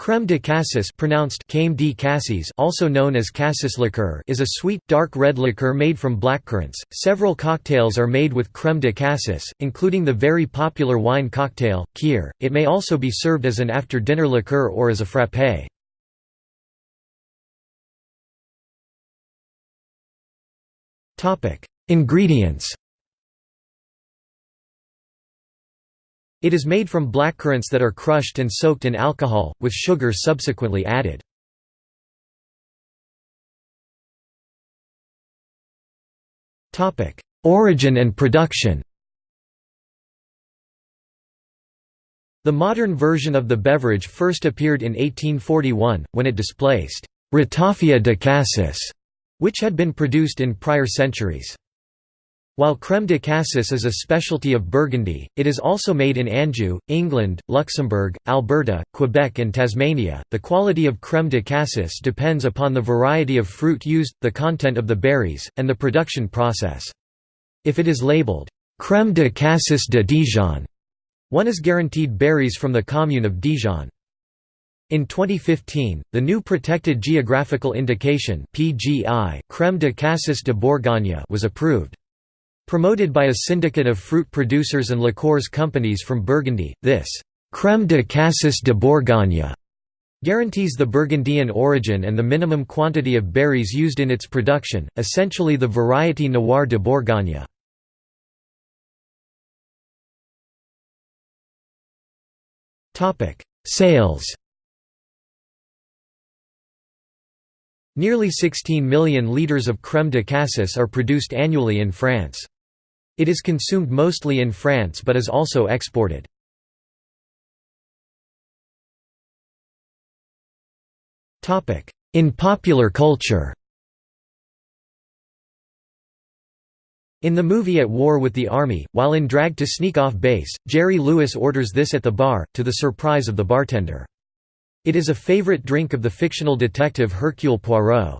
Crème de cassis pronounced Crème de cassis also known as cassis liqueur is a sweet, dark red liqueur made from blackcurrants. Several cocktails are made with crème de cassis, including the very popular wine cocktail, kir. It may also be served as an after-dinner liqueur or as a frappé. Ingredients It is made from blackcurrants that are crushed and soaked in alcohol, with sugar subsequently added. Origin and production The modern version of the beverage first appeared in 1841, when it displaced «ratafia de cassis», which had been produced in prior centuries. While crème de cassis is a specialty of Burgundy, it is also made in Anjou, England, Luxembourg, Alberta, Quebec and Tasmania. The quality of crème de cassis depends upon the variety of fruit used, the content of the berries, and the production process. If it is labeled, crème de cassis de Dijon, one is guaranteed berries from the commune of Dijon. In 2015, the new Protected Geographical Indication (PGI) Crème de Cassis de Bourgogne was approved. Promoted by a syndicate of fruit producers and liqueurs companies from Burgundy, this «crème de cassis de Bourgogne» guarantees the Burgundian origin and the minimum quantity of berries used in its production, essentially the variety Noir de Bourgogne. Sales Nearly 16 million litres of crème de cassis are produced annually in France. It is consumed mostly in France but is also exported. In popular culture In the movie At War with the Army, while in drag to sneak off base, Jerry Lewis orders this at the bar, to the surprise of the bartender. It is a favorite drink of the fictional detective Hercule Poirot.